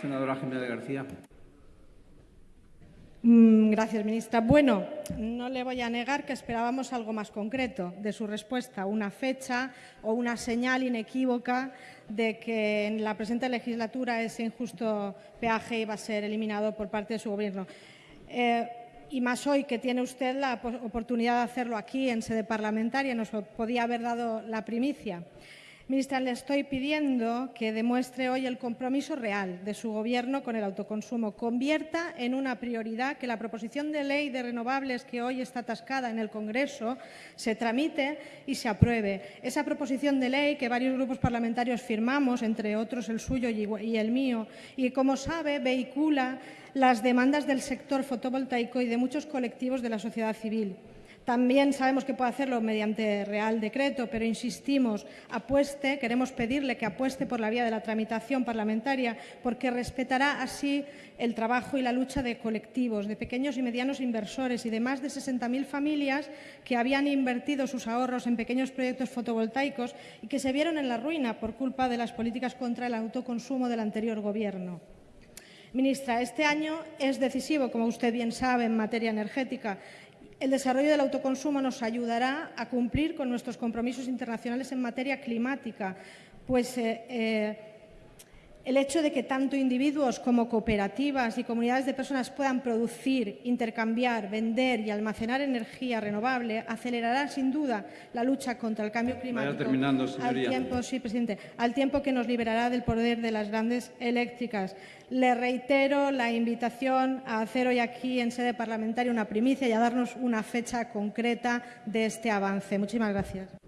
Senadora Jiménez García. Mm, gracias, ministra. Bueno, no le voy a negar que esperábamos algo más concreto de su respuesta, una fecha o una señal inequívoca de que en la presente legislatura ese injusto peaje iba a ser eliminado por parte de su Gobierno. Eh, y más hoy que tiene usted la oportunidad de hacerlo aquí en sede parlamentaria, nos podía haber dado la primicia. Ministra, le estoy pidiendo que demuestre hoy el compromiso real de su Gobierno con el autoconsumo. Convierta en una prioridad que la proposición de ley de renovables que hoy está atascada en el Congreso se tramite y se apruebe. Esa proposición de ley que varios grupos parlamentarios firmamos, entre otros el suyo y el mío, y como sabe vehicula las demandas del sector fotovoltaico y de muchos colectivos de la sociedad civil. También sabemos que puede hacerlo mediante Real Decreto, pero insistimos, apueste, queremos pedirle que apueste por la vía de la tramitación parlamentaria, porque respetará así el trabajo y la lucha de colectivos, de pequeños y medianos inversores y de más de 60.000 familias que habían invertido sus ahorros en pequeños proyectos fotovoltaicos y que se vieron en la ruina por culpa de las políticas contra el autoconsumo del anterior Gobierno. Ministra, este año es decisivo, como usted bien sabe, en materia energética el desarrollo del autoconsumo nos ayudará a cumplir con nuestros compromisos internacionales en materia climática, pues eh, eh, el hecho de que tanto individuos como cooperativas y comunidades de personas puedan producir, intercambiar, vender y almacenar energía renovable acelerará sin duda la lucha contra el cambio climático. terminando, Al tiempo, sí, presidente, al tiempo que nos liberará del poder de las grandes eléctricas. Le reitero la invitación a hacer hoy aquí en sede parlamentaria una primicia y a darnos una fecha concreta de este avance. Muchísimas gracias.